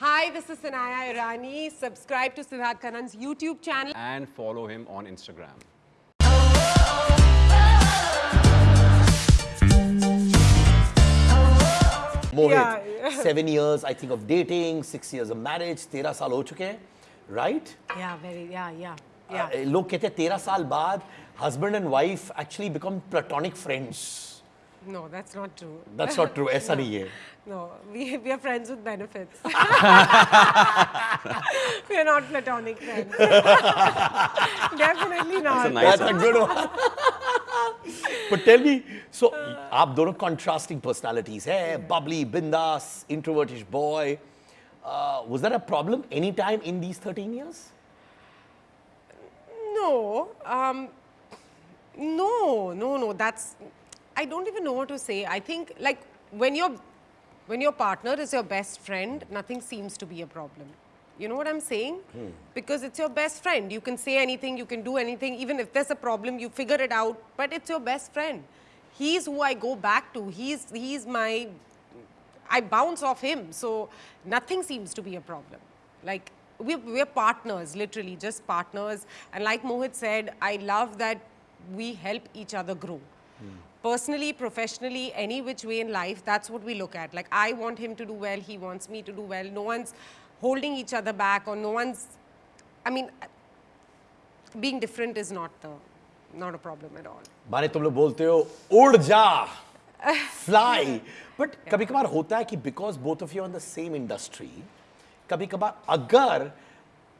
Hi, this is Sanaya Irani. Subscribe to Siddharth Kannan's YouTube channel. And follow him on Instagram. Mohit, yeah, seven years I think of dating, six years of marriage, 13 साल हो चुके right? Yeah, very, yeah, yeah. Yeah. Uh, लोग कहते हैं तेरह husband and wife actually become platonic friends. No, that's not true. That's not true ऐसा नहीं है No, we, we are friends with benefits. we are not platonic friends. Definitely not. a nice That's a good one. but tell me, so आप दोनों contrasting personalities है, bubbly, bindas, introvertish boy. Uh, was that a problem any time in these 13 years? No, um, no, no, no. That's I don't even know what to say. I think like when your when your partner is your best friend, nothing seems to be a problem. You know what I'm saying? Hmm. Because it's your best friend. You can say anything, you can do anything. Even if there's a problem, you figure it out. But it's your best friend. He's who I go back to. He's he's my I bounce off him. So nothing seems to be a problem. Like we're, we're partners, literally just partners. And like Mohit said, I love that we help each other grow. Hmm Personally, professionally, any which way in life, that's what we look at. Like I want him to do well, he wants me to do well. No one's holding each other back or no one's, I mean, being different is not the, not a problem at all. माने तुम लोग बोलते हो उड़ जा fly but कभी कभार होता है कि because both of you in the same industry कभी कभार अगर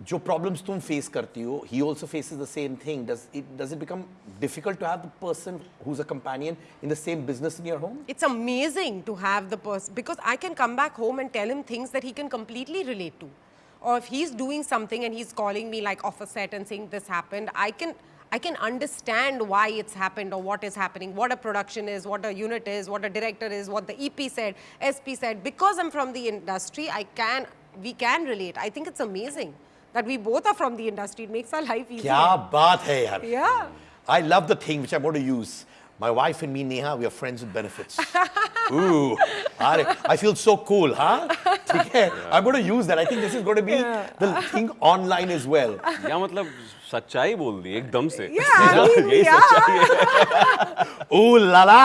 जो प्रॉब्लम्स तुम फेस करती हो he also faces the same thing does it does it become difficult to have the person who is a companion in the same business in your home It's amazing to have the person because I can come back home and tell him things that he can completely relate to. Or if he's doing something and he's calling me like off a set and saying this happened, I can I can understand why it's happened or what is happening, what a production is, what a unit is, what a director is, what the EP said, SP said. Because I'm from the industry, I can we can relate. I think it's amazing That we both are from the industry. It makes our life easier. क्या बात है यार Yeah. I love the thing which I'm going to use. My wife and me, Neha, we are friends with benefits. Ooh, अरे, I feel so cool, huh? ठीक है? I'm going to use that. I think this is going to be yeah. the thing online as well. या मतलब सच्चाई बोल दी एकदम से Yeah, यही yeah. सच्चाई है Ooh la la!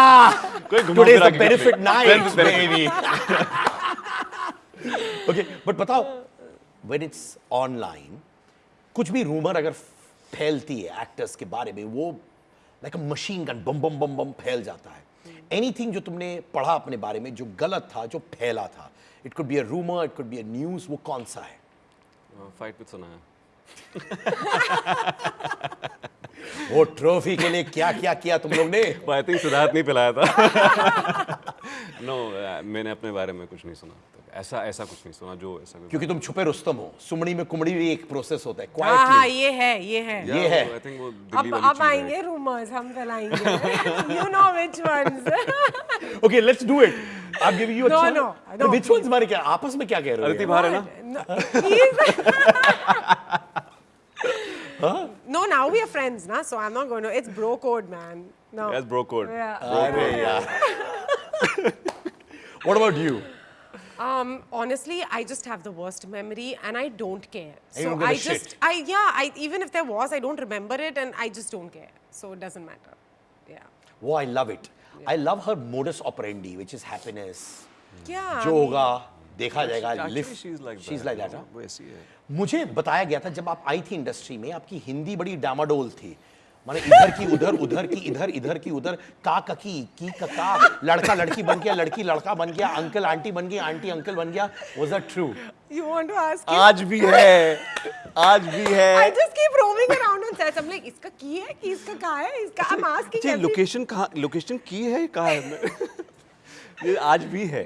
कोई घुमा फिरा के benefit करते night, हैं। baby. okay, but बताओ, when it's online, कुछ भी rumor अगर फैलती है एक्टर्स के बारे में वो लाइक अ मशीन गन बम बम बम बम फैल जाता है। एनीथिंग जो तुमने पढ़ा अपने बारे में जो गलत था जो फैला था it could be a rumour it could be a news वो कौन सा है? फाइट विद सुना है। वो ट्रॉफी के लिए क्या क्या किया तुम लोग ने? आई थिंक सिद्धार्थ नहीं पिलाया था। नो मैंने अपने बारे में कुछ नहीं सुना ऐसा ऐसा कुछ नहीं सुना जो ऐसा कुछ क्योंकि तुम छुपे रुस्तम हो। सुमड़ी में कुमड़ी भी एक प्रोसेस होता है हाँ हाँ ये है ये है। ये है। आई थिंक वो अब अब आएँगे रूमर्स हम फैलाएँगे you know which ones okay let's do it I am giving you No, a no, chance no, which ones मारे क्या आपस में क्या कह रहे हो? अदिति? बाहर है ना? No. Now we are friends na? So i'm not going to it's bro code man. No. That's bro code. yeah. अरे यार। What about you? um honestly i just have the worst memory and i don't care You so don't give a i just shit. i yeah i even if there was i don't remember it and i just don't care so it doesn't matter yeah Oh, I love it. I love her modus operandi, which is happiness. yeah जो होगा देखा जाएगा Actually, lift she's like she's that, like that you huh? know, वो ऐसी है मुझे बताया गया था जब आप आई थी इंडस्ट्री में आपकी हिंदी बड़ी डामाडोल थी माने इधर की उधर उधर की इधर इधर की उधर का ककी की कका लड़का लड़की बन गया लड़की लड़का बन गया अंकल आंटी बन गई आंटी अंकल बन गया was that true you want to ask आज भी है आज भी है। I just keep roaming around sets. I'm like इसका की है? कि इसका का है? इसका आई एम आस्किंग लोकेशन कहाँ लोकेशन की है कहाँ है? ये आज भी है।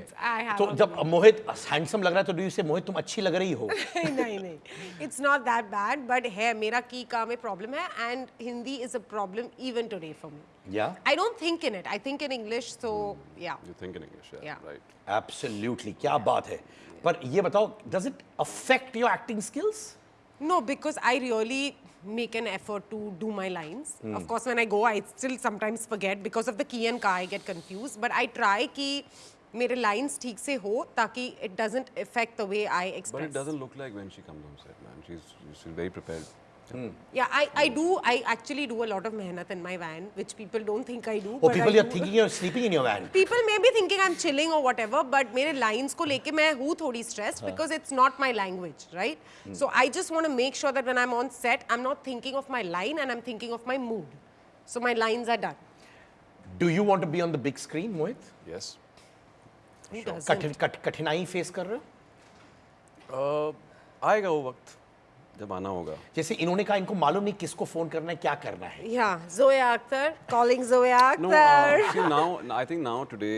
तो जब मोहित हैंडसम लग रहा है तो डू यू से मोहित तुम अच्छी लग रही हो? नहीं नहीं it's not that bad but है मेरा की का में प्रॉब्लम है and Hindi is a problem even today for me yeah I don't think in it I think in English so yeah you think in English Yeah. Right absolutely क्या बात है। पर ये बताओ does it affect your acting skills No, because I really make an effort to do my lines. Of course, when I go, I still sometimes forget because of the key and ka, I get confused. But I try ki मेरे lines ठीक से हो ताकि it doesn't effect the way I But it express doesn't look like when she comes on set, man. She's she's very prepared. Yeah, I, I do. I actually do a lot of mehnat in my van, which people don't think I do. Oh, but people I you're do. thinking you're sleeping in your van. People may be thinking I'm chilling or whatever, but मेरे lines को लेके मैं हूँ थोड़ी stressed because it's not my language, right? So I just want to make sure that when I'm on set, I'm not thinking of my line and I'm thinking of my mood. So my lines are done. Do you want to be on the big screen, Mohit? Yes. Who doesn't? कठिन कठ- कठिनाई face कर रहे हो Uh, आएगा वो वक्त जब आना होगा। जैसे इन्होंने कहा इनको मालूम नहीं किसको फ़ोन करना है क्या करना है। या Zoya Akhtar calling Zoya Akhtar now I think now today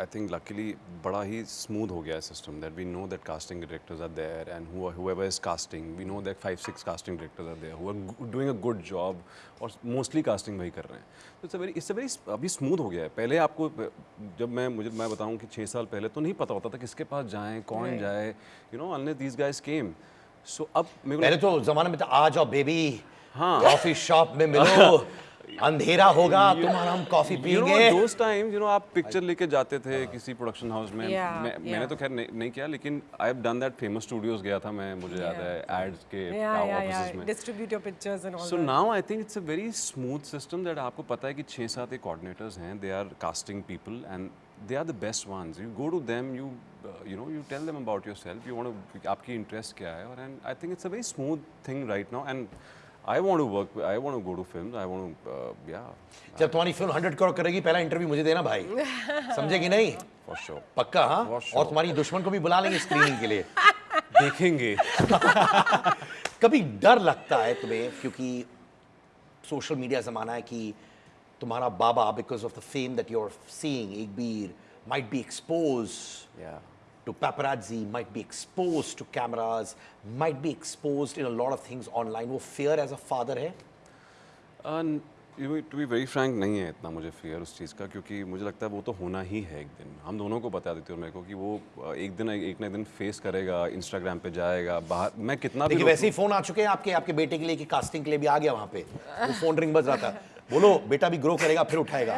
I think luckily बड़ा ही स्मूथ हो गया है system that we know that casting directors are there and who whoever is casting we know that five six casting directors are there who are doing a good job और mostly casting वही कर रहे हैं। तो it's very it's a very अभी smooth हो गया है। पहले आपको जब मैं मुझे मैं बताऊँ कि छः साल पहले तो नहीं पता होता था किसके पास जाएँ कौन जाए you know unless these guys came So अब मेरे पहले तो जमाने में था आ जाओ बेबी हाँ। कॉफ़ी शॉप में मिलो। अंधेरा होगा तुम और हम कॉफ़ी You know, पियेंगे those times, you know, आप पिक्चर लेके जाते थे किसी प्रोडक्शन हाउस में। Yeah, मैं, yeah. मैंने तो खैर नहीं, नहीं किया लेकिन I have done that famous studios गया था मैं मुझे याद है एड्स के. में। Distribute your pictures and all so now I think it's a very smooth system that आपको पता है कि छः सात एक कोऑर्डिनेटर्स हैं they are casting people and they are the best ones. You go to them, you uh, you know, you tell them about yourself. You want to, आपकी interest क्या है? और and I think it's a very smooth thing right now. And I want to work. I want to go to films. I want to, uh, yeah. जब तुम्हारी film 100 crore करेगी, पहला interview मुझे देना भाई. समझे कि नहीं? For sure. पक्का हाँ? For sure. और तुम्हारी दुश्मन को भी बुला लेंगे स्क्रीनिंग के लिए. देखेंगे. कभी डर लगता है तुम्हें क्योंकि सोशल मीडिया जमाना है कि तुम्हारा बाबा because of the fame that you are seeing एक बीर might be Yeah. to paparazzi, might be exposed to cameras, might be exposed in a lot of things online. वो fear as a father है? To be very frank नहीं है इतना मुझे fear उस चीज़ का क्योंकि मुझे लगता है वो तो होना ही है एक दिन हम दोनों को बता देते हो मेरे को कि वो एक दिन एक ना दिन फेस करेगा इंस्टाग्राम पे जाएगा बाहर मैं कितना भी वैसे ही फ़ोन आ चुके हैं आपके आपके बेटे के लिए कि कास्टिंग के लिए भी आ गया वहाँ पे वो फ़ोन रिंग बज रहा था बोलो, बेटा भी ग्रो करेगा, फिर उठाएगा।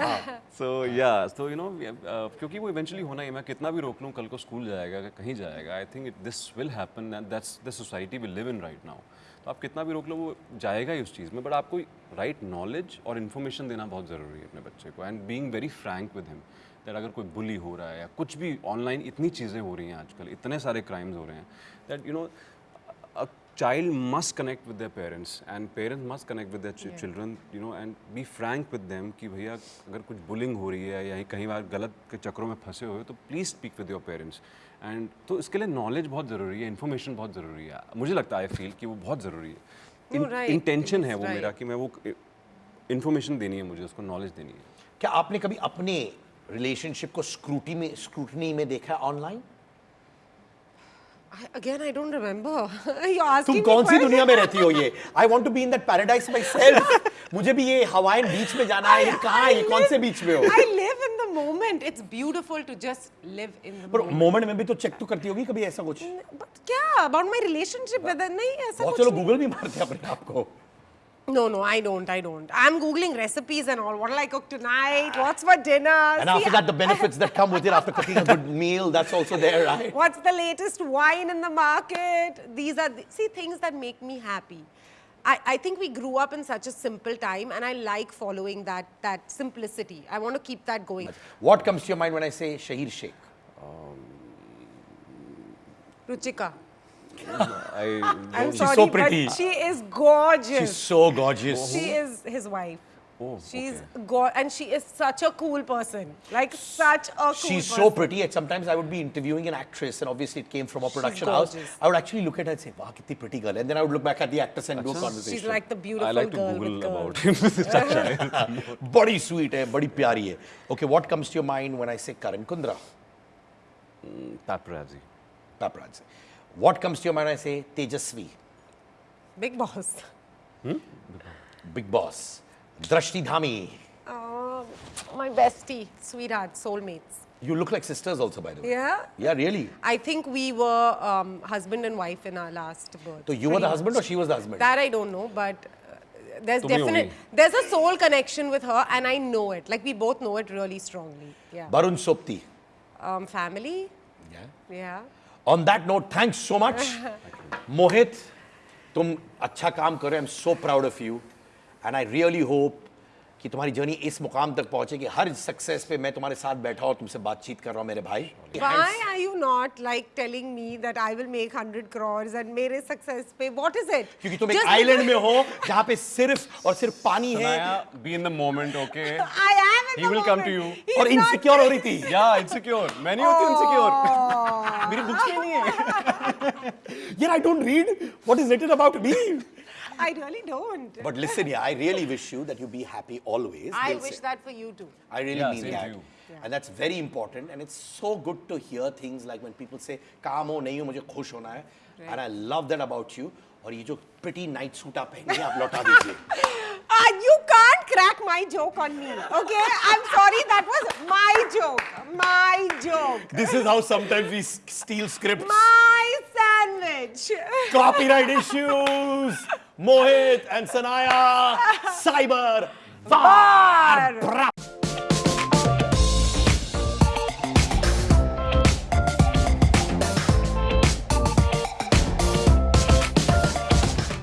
सो या सो यू नो क्योंकि वो इवेंचुअली होना ही मैं कितना भी रोक लूँ, कल को स्कूल जाएगा, कहीं जाएगा I think this will happen that's the society will live in right now तो आप कितना भी रोक लो, वो जाएगा ही उस चीज़ में बट आपको राइट नॉलेज और इन्फॉर्मेशन देना बहुत ज़रूरी है अपने बच्चे को and being very frank with him that अगर कोई बुली हो रहा है या कुछ भी ऑनलाइन इतनी चीज़ें हो रही हैं आजकल, इतने सारे क्राइम्स हो रहे हैं that you know child must connect with their parents and parents must connect with their ch- children you know and be frank with them कि भैया अगर कुछ बुलिंग हो रही है या कहीं बार गलत के चक्रों में फंसे हुए तो please speak with your parents and तो इसके लिए नॉलेज बहुत ज़रूरी है इन्फॉर्मेशन बहुत ज़रूरी है। मुझे लगता है आई फील कि वो बहुत ज़रूरी है। इंटेंशन है वो मेरा कि मैं वो इन्फॉर्मेशन देनी है मुझे उसको नॉलेज देनी है। क्या आपने कभी अपने रिलेशनशिप को स्क्रूटी में स्क्रूटनी में देखा है online again, I don't remember. You're asking तुम कौन सी दुनिया में रहती हो ये? I want to be in that paradise myself मुझे भी ये हवाइन बीच में जाना है। कहाँ है? कौन से बीच में हो? I live in the moment. It's beautiful to just live in the पर moment. मोमेंट में भी तो चेक तो करती होगी कभी ऐसा कुछ? But क्या? About my relationship with नहीं ऐसा बहुत नहीं. गूगल भी मारते हैं अपने आप को। No, no, I don't. I don't. I'm googling recipes and all. What will I cook tonight? What's for dinner? and See, after that the benefits that come with it after cooking a good meal that's also there right What's the latest wine in the market? These are the, see things that make me happy. I, I think we grew up in such a simple time, and I like following that that simplicity. I want to keep that going. what comes to your mind when I say Shaheer Sheikh Ruchika, I, am sorry, so pretty. but she is gorgeous. She's so gorgeous. She is his wife. Oh, she's okay. And she is such a cool person. Like such a cool She's person. so pretty and sometimes I would be interviewing an actress and obviously it came from a production house. I would actually look at her and say, wow, kitni pretty girl. And then I would look back at the actress and Achha. do a conversation. She's like the beautiful girl I like girl to Google about him. body sweet hai, body pyari hai. Okay, what comes to your mind when I say Karan Kundra? Mm, Taprazi. Taprazi. What comes to your mind when I say Tejasvi? Bigg Boss. Hmm? Bigg Boss. Drashti Dhami. Oh, my bestie, sweetheart, soulmates. You look like sisters also, by the way. Yeah. Yeah, really. I think we were um, husband and wife in our last birth. So you were the husband or she was the husband? That I don't know, but uh, there's definite there's a soul connection with her, and I know it. Like we both know it really strongly. Yeah. Barun Sobti. Um, family. Yeah. Yeah on that note thanks so much. Mohit tum acha kaam kar i'm so proud of you. And i really hope कि तुम्हारी journey इस मुकाम तक पहुँचे कि हर success पे मैं तुम्हारे साथ बैठा और तुमसे बातचीत कर रहा हूँ मेरे भाई। Why are you not like telling me that I will make 100 crore and मेरे सक्सेस पे व्हाट इज़ इट क्योंकि तुम एक आइलैंड में हो जहाँ पे सिर्फ़ और सिर्फ़ पानी है। Be in the moment okay I am in the he will come to you और इनसिक्योर हो रही थी। या इनसिक्योर मैं नहीं होती इनसिक्योर मेरी बुक्स नहीं है। यार I don't read what is written about me I really don't. But listen यार I really wish you that you be happy always I wish that for you too. I really Yeah, mean same to that. you. And that's very important. And it's so good to hear things like when people say, काम हो नहीं हो मुझे खुश होना है. And I love that about you. और ये जो pretty night suit आप पहनी है आप लौटा दीजिए. Ah, you can't crack my joke on me, okay? I'm sorry, that was my joke. My joke. This is how sometimes we s- steal scripts. My Copyright issues. Mohit and Sanaya. Cyber. Var.